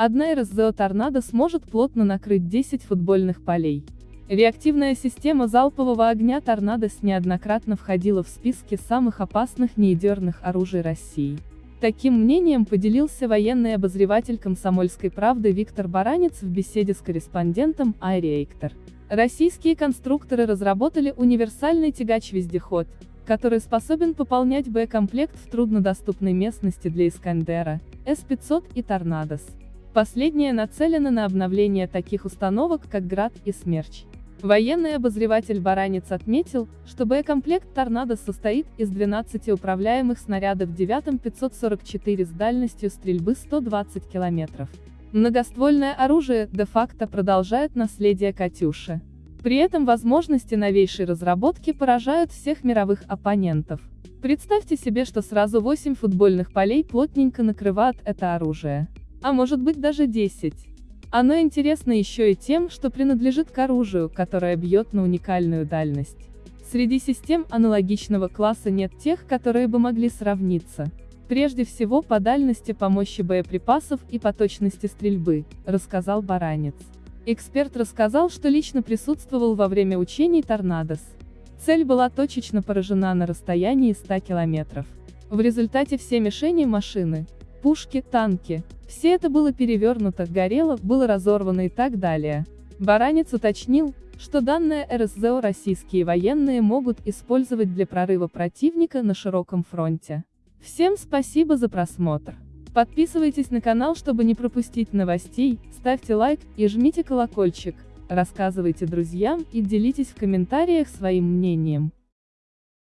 Одна РСЗО «Торнадо» сможет плотно накрыть 10 футбольных полей. Реактивная система залпового огня «Торнадос» неоднократно входила в списки самых опасных неядерных оружий России. Таким мнением поделился военный обозреватель «Комсомольской правды» Виктор Баранец в беседе с корреспондентом Айри Эйктор. Российские конструкторы разработали универсальный тягач-вездеход, который способен пополнять боекомплект в труднодоступной местности для «Искандера», С-500 и «Торнадос». Последняя нацелена на обновление таких установок, как «Град» и «Смерч». Военный обозреватель Баранец отметил, что боекомплект «Торнадо» состоит из 12 управляемых снарядов 9-544 с дальностью стрельбы 120 км. Многоствольное оружие де-факто продолжает наследие «Катюши». При этом возможности новейшей разработки поражают всех мировых оппонентов. Представьте себе, что сразу 8 футбольных полей плотненько накрывает это оружие. А может быть даже 10. Оно интересно еще и тем, что принадлежит к оружию, которое бьет на уникальную дальность. Среди систем аналогичного класса нет тех, которые бы могли сравниться. Прежде всего по дальности по мощи боеприпасов и по точности стрельбы, рассказал Баранец. Эксперт рассказал, что лично присутствовал во время учений «Торнадос». Цель была точечно поражена на расстоянии 100 километров. В результате все мишени машины, пушки, танки, все это было перевернуто, горело, было разорвано и так далее. Баранец уточнил, что данное РСЗО российские военные могут использовать для прорыва противника на широком фронте. Всем спасибо за просмотр. Подписывайтесь на канал, чтобы не пропустить новостей, ставьте лайк и жмите колокольчик, рассказывайте друзьям и делитесь в комментариях своим мнением.